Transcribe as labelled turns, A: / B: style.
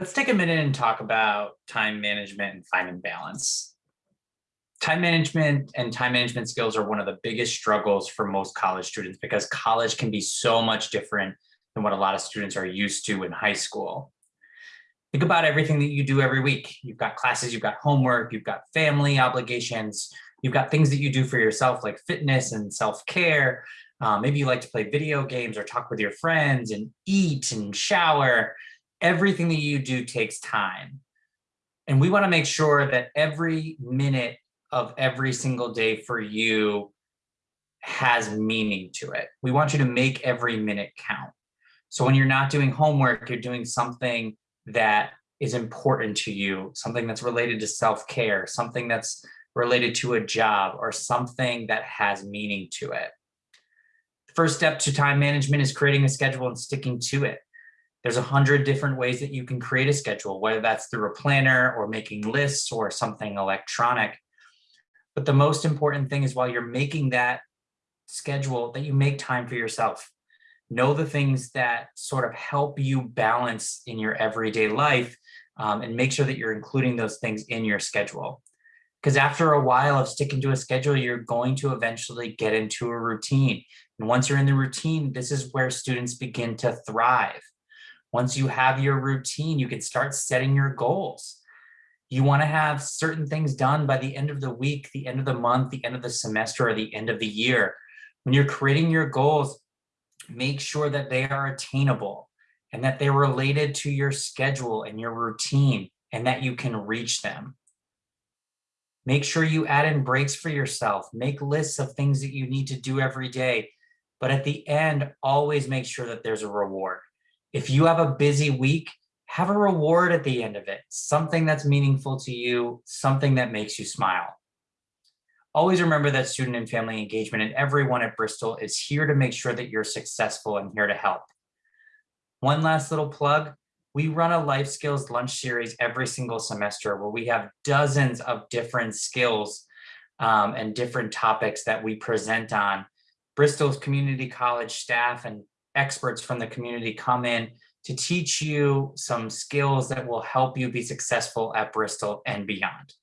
A: Let's take a minute and talk about time management and finding balance. Time management and time management skills are one of the biggest struggles for most college students because college can be so much different than what a lot of students are used to in high school. Think about everything that you do every week. You've got classes, you've got homework, you've got family obligations, you've got things that you do for yourself like fitness and self-care. Uh, maybe you like to play video games or talk with your friends and eat and shower everything that you do takes time. And we want to make sure that every minute of every single day for you has meaning to it. We want you to make every minute count. So when you're not doing homework, you're doing something that is important to you, something that's related to self-care, something that's related to a job or something that has meaning to it. First step to time management is creating a schedule and sticking to it. There's a hundred different ways that you can create a schedule, whether that's through a planner or making lists or something electronic. But the most important thing is while you're making that schedule that you make time for yourself. Know the things that sort of help you balance in your everyday life um, and make sure that you're including those things in your schedule. Because after a while of sticking to a schedule, you're going to eventually get into a routine. And once you're in the routine, this is where students begin to thrive. Once you have your routine, you can start setting your goals. You want to have certain things done by the end of the week, the end of the month, the end of the semester, or the end of the year. When you're creating your goals, make sure that they are attainable and that they're related to your schedule and your routine and that you can reach them. Make sure you add in breaks for yourself. Make lists of things that you need to do every day. But at the end, always make sure that there's a reward. If you have a busy week, have a reward at the end of it, something that's meaningful to you, something that makes you smile. Always remember that student and family engagement and everyone at Bristol is here to make sure that you're successful and here to help. One last little plug, we run a life skills lunch series every single semester where we have dozens of different skills um, and different topics that we present on. Bristol's community college staff and experts from the community come in to teach you some skills that will help you be successful at Bristol and beyond.